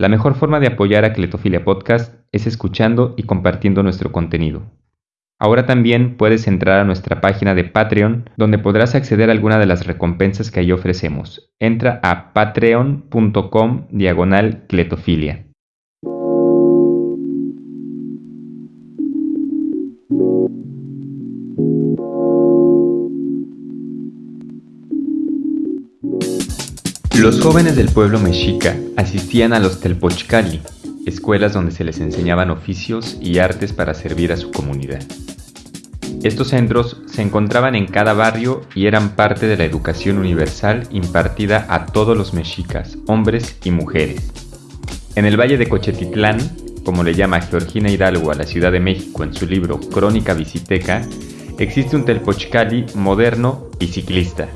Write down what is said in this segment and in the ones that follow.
La mejor forma de apoyar a Cletofilia Podcast es escuchando y compartiendo nuestro contenido. Ahora también puedes entrar a nuestra página de Patreon, donde podrás acceder a alguna de las recompensas que ahí ofrecemos. Entra a patreon.com diagonal cletofilia. Los jóvenes del pueblo mexica asistían a los Telpochcali, escuelas donde se les enseñaban oficios y artes para servir a su comunidad. Estos centros se encontraban en cada barrio y eran parte de la educación universal impartida a todos los mexicas, hombres y mujeres. En el valle de Cochetitlán, como le llama Georgina Hidalgo a la Ciudad de México en su libro Crónica Visiteca, existe un telpochcali moderno y ciclista,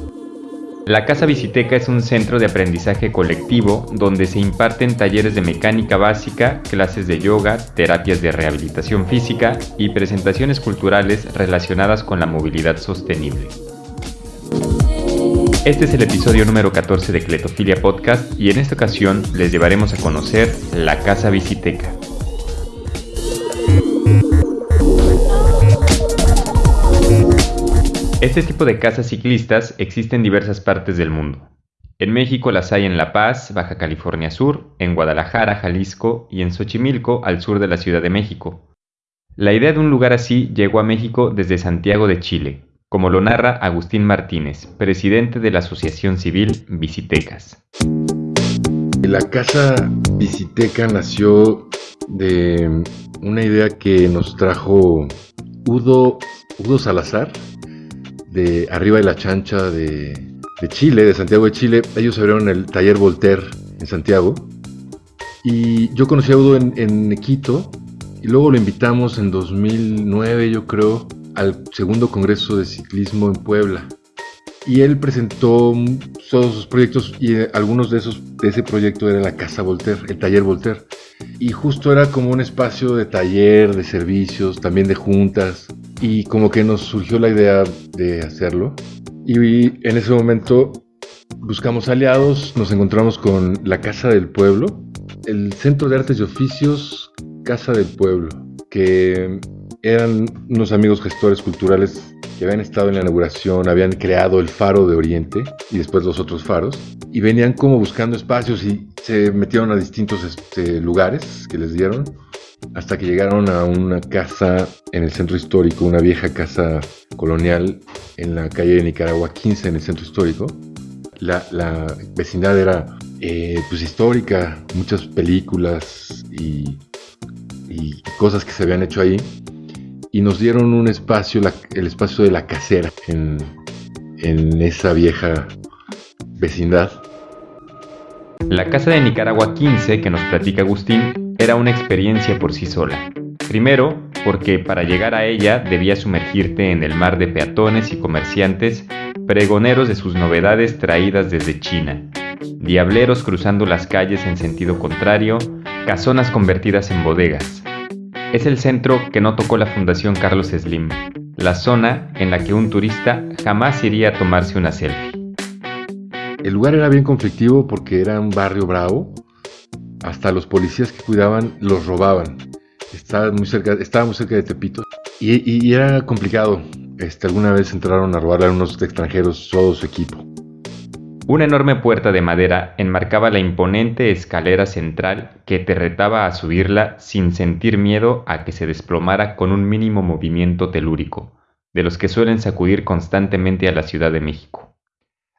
la Casa Visiteca es un centro de aprendizaje colectivo donde se imparten talleres de mecánica básica, clases de yoga, terapias de rehabilitación física y presentaciones culturales relacionadas con la movilidad sostenible. Este es el episodio número 14 de Cletofilia Podcast y en esta ocasión les llevaremos a conocer la Casa Visiteca. Este tipo de casas ciclistas existe en diversas partes del mundo. En México las hay en La Paz, Baja California Sur, en Guadalajara, Jalisco y en Xochimilco, al sur de la Ciudad de México. La idea de un lugar así llegó a México desde Santiago de Chile, como lo narra Agustín Martínez, presidente de la Asociación Civil Visitecas. La casa Visiteca nació de una idea que nos trajo Udo, Udo Salazar, de Arriba de la Chancha de, Chile, de Santiago de Chile. Ellos abrieron el taller Voltaire en Santiago. Y yo conocí a Udo en, Quito y luego lo invitamos en 2009, yo creo, al segundo Congreso de Ciclismo en Puebla. Y él presentó todos sus proyectos y algunos de esos de ese proyecto era la Casa Voltaire, el taller Voltaire. Y justo era como un espacio de taller, de servicios, también de juntas y como que nos surgió la idea de hacerlo. Y en ese momento buscamos aliados, nos encontramos con la Casa del Pueblo, el Centro de Artes y Oficios Casa del Pueblo, que eran unos amigos gestores culturales que habían estado en la inauguración, habían creado el Faro de Oriente y después los otros faros, y venían como buscando espacios y se metieron a distintos este, lugares que les dieron hasta que llegaron a una casa en el centro histórico, una vieja casa colonial en la calle de Nicaragua 15 en el centro histórico. La, vecindad era eh, pues histórica, muchas películas y, cosas que se habían hecho ahí. Y nos dieron un espacio, el espacio de la casera en, en esa vieja vecindad. La casa de Nicaragua 15 que nos platica Agustín era una experiencia por sí sola. Primero, porque para llegar a ella debías sumergirte en el mar de peatones y comerciantes, pregoneros de sus novedades traídas desde China, diableros cruzando las calles en sentido contrario, casonas convertidas en bodegas. Es el centro que no tocó la Fundación Carlos Slim, la zona en la que un turista jamás iría a tomarse una selfie. El lugar era bien conflictivo porque era un barrio bravo, hasta los policías que cuidaban los robaban. Estaba muy cerca, cerca de Tepito y, era complicado. Este, alguna vez entraron a robarle a unos extranjeros todo su equipo. Una enorme puerta de madera enmarcaba la imponente escalera central que te retaba a subirla sin sentir miedo a que se desplomara con un mínimo movimiento telúrico, de los que suelen sacudir constantemente a la Ciudad de México.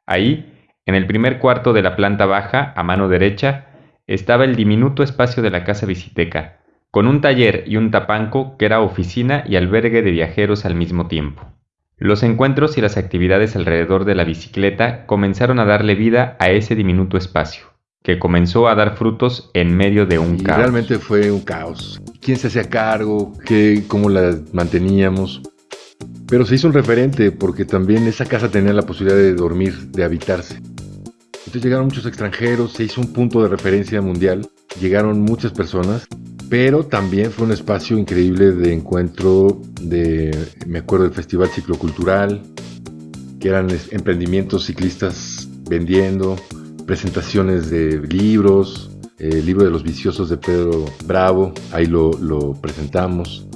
Ahí, en el primer cuarto de la planta baja, a mano derecha, estaba el diminuto espacio de la casa visiteca, con un taller y un tapanco que era oficina y albergue de viajeros al mismo tiempo. Los encuentros y las actividades alrededor de la bicicleta comenzaron a darle vida a ese diminuto espacio, que comenzó a dar frutos en medio de un caos. Realmente fue un caos. ¿Quién se hacía cargo? ¿Qué, ¿Cómo la manteníamos? Pero se hizo un referente porque también esa casa tenía la posibilidad de dormir, de habitarse. Entonces llegaron muchos extranjeros, se hizo un punto de referencia mundial, llegaron muchas personas, pero también fue un espacio increíble de encuentro de, me acuerdo del Festival Ciclocultural, que eran emprendimientos ciclistas vendiendo, presentaciones de libros, el libro de los viciosos de Pedro Bravo, ahí lo, lo presentamos.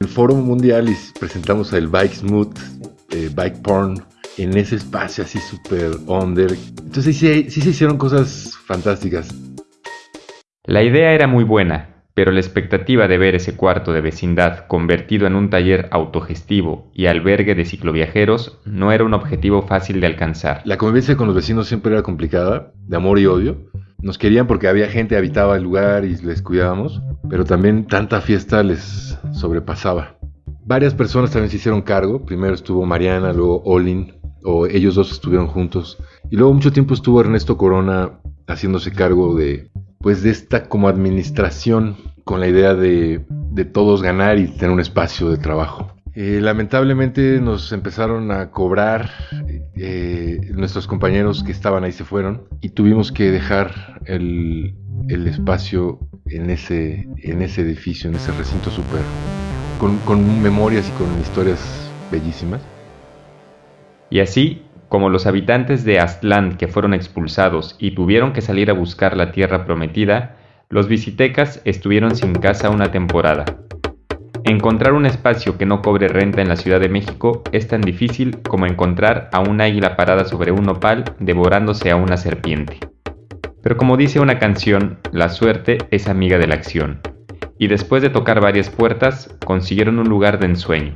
El Foro Mundial y presentamos el Bike Smooth, eh, Bike Porn, en ese espacio así súper under. Entonces sí, sí se hicieron cosas fantásticas. La idea era muy buena, pero la expectativa de ver ese cuarto de vecindad convertido en un taller autogestivo y albergue de cicloviajeros no era un objetivo fácil de alcanzar. La convivencia con los vecinos siempre era complicada, de amor y odio. Nos querían porque había gente habitaba el lugar y les cuidábamos, pero también tanta fiesta les sobrepasaba. Varias personas también se hicieron cargo. Primero estuvo Mariana, luego Olin, o ellos dos estuvieron juntos. Y luego mucho tiempo estuvo Ernesto Corona haciéndose cargo de pues de esta como administración con la idea de, todos ganar y tener un espacio de trabajo. Eh, lamentablemente nos empezaron a cobrar, eh, nuestros compañeros que estaban ahí se fueron y tuvimos que dejar el, espacio en ese, en ese edificio, en ese recinto súper, con, con memorias y con historias bellísimas. Y así como los habitantes de Aztlán que fueron expulsados y tuvieron que salir a buscar la tierra prometida, los visitecas estuvieron sin casa una temporada. Encontrar un espacio que no cobre renta en la Ciudad de México es tan difícil como encontrar a un águila parada sobre un nopal devorándose a una serpiente. Pero como dice una canción, la suerte es amiga de la acción. Y después de tocar varias puertas, consiguieron un lugar de ensueño.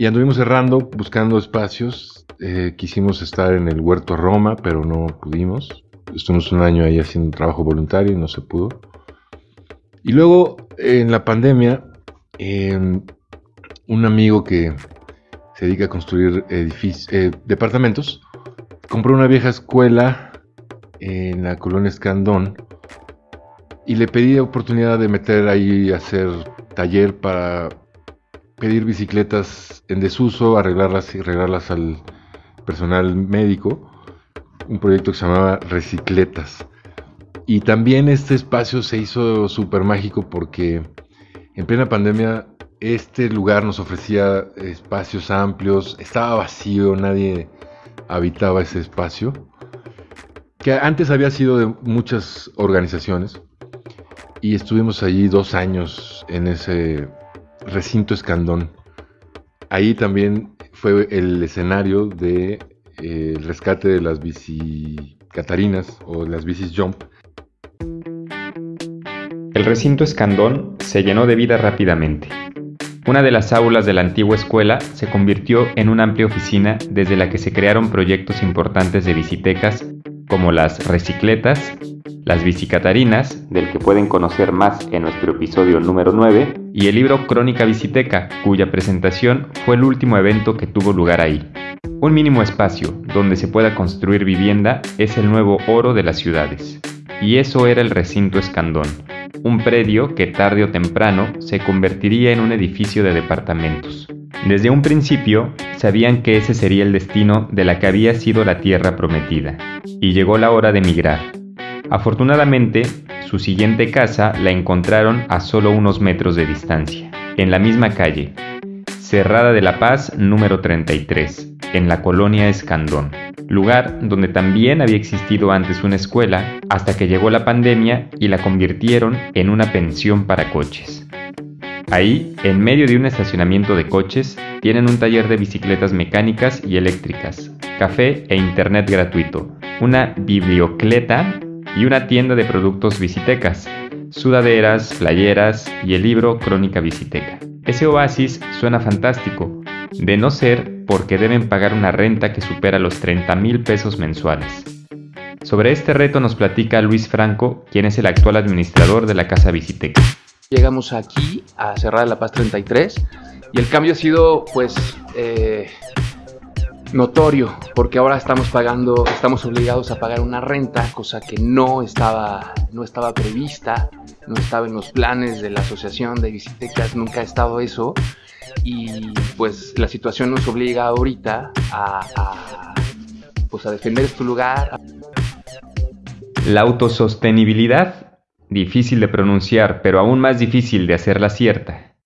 Y anduvimos cerrando, buscando espacios eh, quisimos estar en el Huerto Roma, pero no pudimos. Estuvimos un año ahí haciendo trabajo voluntario y no se pudo. Y luego, en la pandemia, un amigo que se dedica a construir eh, departamentos, compró una vieja escuela en la colonia Escandón y le pedí oportunidad de meter ahí, hacer taller para pedir bicicletas en desuso, arreglarlas y arreglarlas al, personal médico, un proyecto que se llamaba Recicletas. Y también este espacio se hizo súper mágico porque en plena pandemia este lugar nos ofrecía espacios amplios, estaba vacío, nadie habitaba ese espacio, que antes había sido de muchas organizaciones y estuvimos allí dos años en ese recinto escandón. Ahí también fue el escenario de eh, el rescate de las bici catarinas o las bicis jump. El recinto Escandón se llenó de vida rápidamente. Una de las aulas de la antigua escuela se convirtió en una amplia oficina desde la que se crearon proyectos importantes de bicitecas como las recicletas, las bicicatarinas, del que pueden conocer más en nuestro episodio número 9, y el libro Crónica Biciteca, cuya presentación fue el último evento que tuvo lugar ahí. Un mínimo espacio donde se pueda construir vivienda es el nuevo oro de las ciudades. Y eso era el recinto Escandón, un predio que tarde o temprano se convertiría en un edificio de departamentos. Desde un principio sabían que ese sería el destino de la que había sido la tierra prometida, y llegó la hora de emigrar. Afortunadamente, su siguiente casa la encontraron a solo unos metros de distancia, en la misma calle, Cerrada de la Paz número 33, en la colonia Escandón, lugar donde también había existido antes una escuela hasta que llegó la pandemia y la convirtieron en una pensión para coches. Ahí, en medio de un estacionamiento de coches, tienen un taller de bicicletas mecánicas y eléctricas, café e internet gratuito, una bibliocleta y una tienda de productos visitecas, sudaderas, playeras y el libro Crónica Visiteca. Ese oasis suena fantástico, de no ser porque deben pagar una renta que supera los 30 mil pesos mensuales. Sobre este reto nos platica Luis Franco, quien es el actual administrador de la Casa Visiteca. Llegamos aquí a Cerrada La Paz 33 y el cambio ha sido pues eh, notorio porque ahora estamos pagando, estamos obligados a pagar una renta, cosa que no estaba, no estaba prevista, no estaba en los planes de la asociación de visitecas, nunca ha estado eso y pues la situación nos obliga ahorita a, a pues a defender este lugar. La autosostenibilidad difícil de pronunciar, pero aún más difícil de hacerla cierta.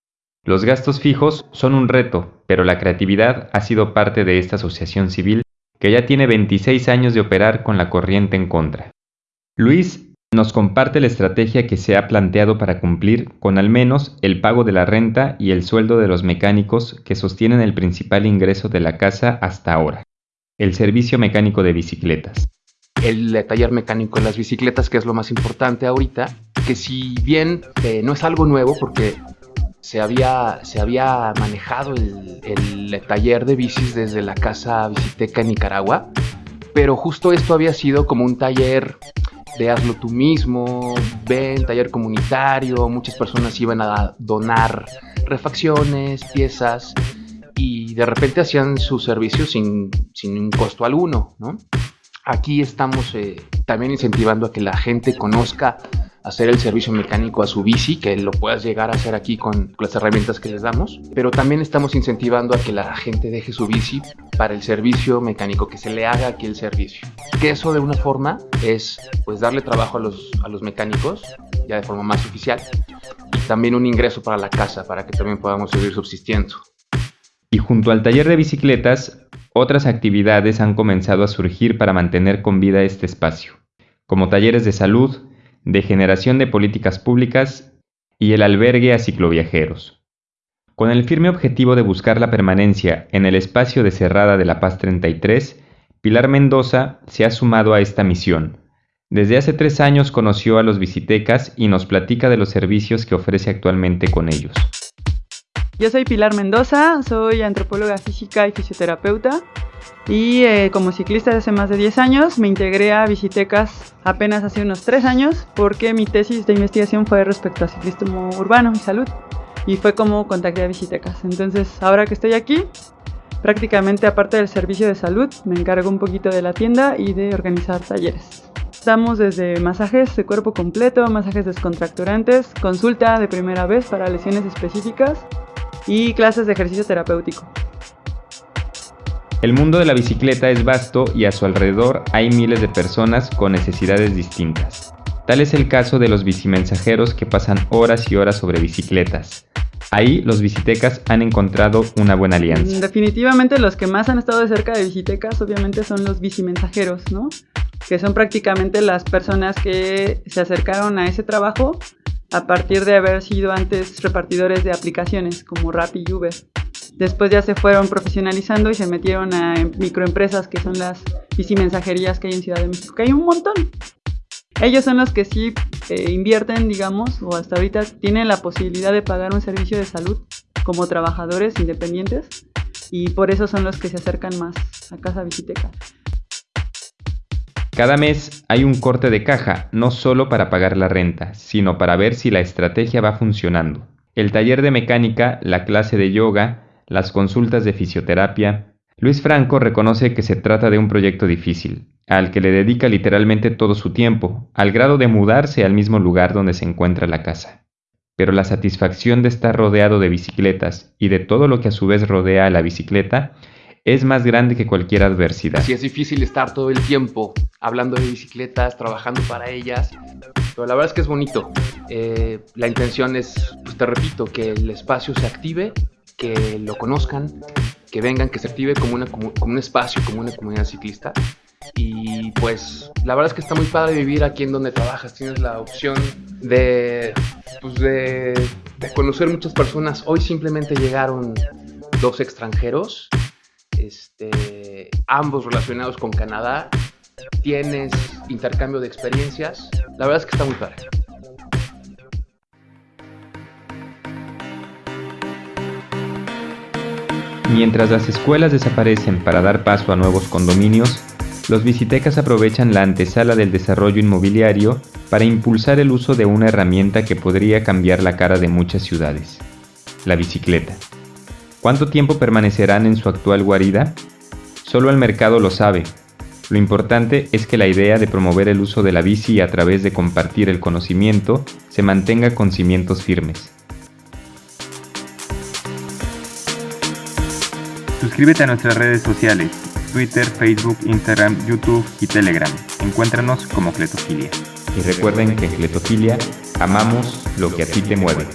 Los gastos fijos son un reto, pero la creatividad ha sido parte de esta asociación civil que ya tiene 26 años de operar con la corriente en contra. Luis nos comparte la estrategia que se ha planteado para cumplir con al menos el pago de la renta y el sueldo de los mecánicos que sostienen el principal ingreso de la casa hasta ahora, el servicio mecánico de bicicletas. El taller mecánico de las bicicletas, que es lo más importante ahorita, que si bien eh, no es algo nuevo porque se había, se había manejado el, taller de bicis desde la casa Biciteca en Nicaragua, pero justo esto había sido como un taller de hazlo tú mismo, ven, taller comunitario, muchas personas iban a donar refacciones, piezas y de repente hacían su servicio sin, sin un costo alguno, ¿no? Aquí estamos eh, también incentivando a que la gente conozca hacer el servicio mecánico a su bici, que lo puedas llegar a hacer aquí con las herramientas que les damos, pero también estamos incentivando a que la gente deje su bici para el servicio mecánico, que se le haga aquí el servicio. Que eso de una forma es pues darle trabajo a los, a los mecánicos, ya de forma más oficial, y también un ingreso para la casa, para que también podamos seguir subsistiendo. Y junto al taller de bicicletas, otras actividades han comenzado a surgir para mantener con vida este espacio, como talleres de salud, de generación de políticas públicas y el albergue a cicloviajeros. Con el firme objetivo de buscar la permanencia en el espacio de Cerrada de la Paz 33, Pilar Mendoza se ha sumado a esta misión. Desde hace tres años conoció a los visitecas y nos platica de los servicios que ofrece actualmente con ellos. Yo soy Pilar Mendoza, soy antropóloga física y fisioterapeuta y eh, como ciclista desde hace más de 10 años me integré a Visitecas apenas hace unos 3 años porque mi tesis de investigación fue respecto a ciclismo urbano y salud y fue como contacté a Visitecas. Entonces ahora que estoy aquí, prácticamente aparte del servicio de salud, me encargo un poquito de la tienda y de organizar talleres. Damos desde masajes de cuerpo completo, masajes descontracturantes, consulta de primera vez para lesiones específicas y clases de ejercicio terapéutico. El mundo de la bicicleta es vasto y a su alrededor hay miles de personas con necesidades distintas. Tal es el caso de los bicimensajeros que pasan horas y horas sobre bicicletas. Ahí los bicitecas han encontrado una buena alianza. Definitivamente los que más han estado de cerca de bicitecas obviamente son los bicimensajeros, ¿no? Que son prácticamente las personas que se acercaron a ese trabajo a partir de haber sido antes repartidores de aplicaciones como Rappi y Uber. Después ya se fueron profesionalizando y se metieron a microempresas que son las bicimensajerías que hay en Ciudad de México, que hay un montón. Ellos son los que sí eh, invierten, digamos, o hasta ahorita tienen la posibilidad de pagar un servicio de salud como trabajadores independientes y por eso son los que se acercan más a Casa Visiteca. Cada mes hay un corte de caja, no solo para pagar la renta, sino para ver si la estrategia va funcionando. El taller de mecánica, la clase de yoga, las consultas de fisioterapia. Luis Franco reconoce que se trata de un proyecto difícil, al que le dedica literalmente todo su tiempo, al grado de mudarse al mismo lugar donde se encuentra la casa. Pero la satisfacción de estar rodeado de bicicletas y de todo lo que a su vez rodea a la bicicleta es más grande que cualquier adversidad. Sí, es difícil estar todo el tiempo hablando de bicicletas, trabajando para ellas, pero la verdad es que es bonito. Eh, la intención es, pues te repito, que el espacio se active, que lo conozcan, que vengan, que se active como, un espacio, como una comunidad ciclista. Y pues la verdad es que está muy padre vivir aquí en donde trabajas. Tienes la opción de, pues de conocer muchas personas. Hoy simplemente llegaron dos extranjeros este, ambos relacionados con Canadá, tienes intercambio de experiencias, la verdad es que está muy padre. Mientras las escuelas desaparecen para dar paso a nuevos condominios, los visitecas aprovechan la antesala del desarrollo inmobiliario para impulsar el uso de una herramienta que podría cambiar la cara de muchas ciudades, la bicicleta. ¿Cuánto tiempo permanecerán en su actual guarida? Solo el mercado lo sabe. Lo importante es que la idea de promover el uso de la bici a través de compartir el conocimiento se mantenga con cimientos firmes. Suscríbete a nuestras redes sociales, Twitter, Facebook, Instagram, YouTube y Telegram. Encuéntranos como Cletofilia. Y recuerden que en Cletofilia amamos lo que a ti te mueve.